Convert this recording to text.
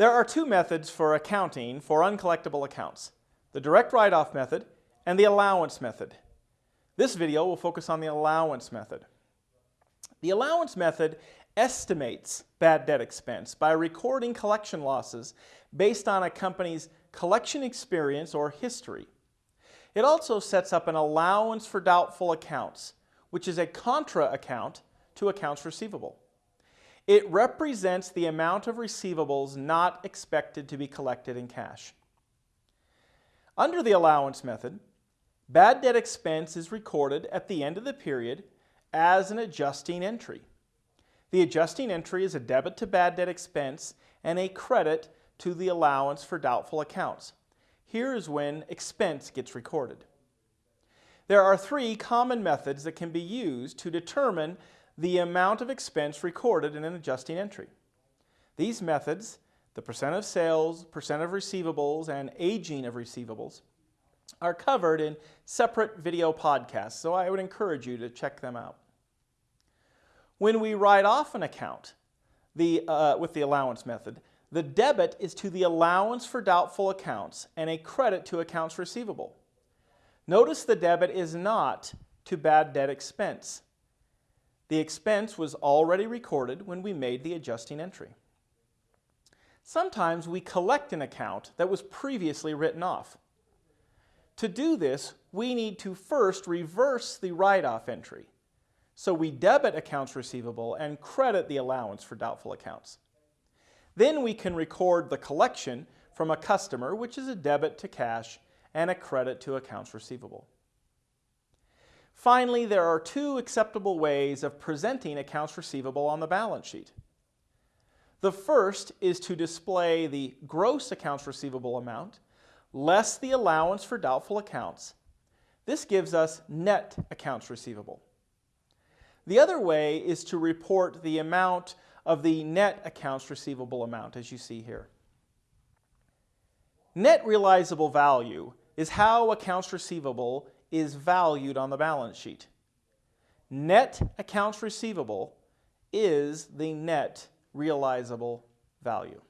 There are two methods for accounting for uncollectible accounts, the direct write-off method and the allowance method. This video will focus on the allowance method. The allowance method estimates bad debt expense by recording collection losses based on a company's collection experience or history. It also sets up an allowance for doubtful accounts, which is a contra account to accounts receivable. It represents the amount of receivables not expected to be collected in cash. Under the allowance method, bad debt expense is recorded at the end of the period as an adjusting entry. The adjusting entry is a debit to bad debt expense and a credit to the allowance for doubtful accounts. Here is when expense gets recorded. There are three common methods that can be used to determine the amount of expense recorded in an adjusting entry. These methods, the percent of sales, percent of receivables, and aging of receivables, are covered in separate video podcasts, so I would encourage you to check them out. When we write off an account the, uh, with the allowance method, the debit is to the allowance for doubtful accounts and a credit to accounts receivable. Notice the debit is not to bad debt expense. The expense was already recorded when we made the adjusting entry. Sometimes we collect an account that was previously written off. To do this, we need to first reverse the write-off entry. So we debit accounts receivable and credit the allowance for doubtful accounts. Then we can record the collection from a customer, which is a debit to cash and a credit to accounts receivable. Finally, there are two acceptable ways of presenting accounts receivable on the balance sheet. The first is to display the gross accounts receivable amount less the allowance for doubtful accounts. This gives us net accounts receivable. The other way is to report the amount of the net accounts receivable amount, as you see here. Net realizable value is how accounts receivable is valued on the balance sheet. Net accounts receivable is the net realizable value.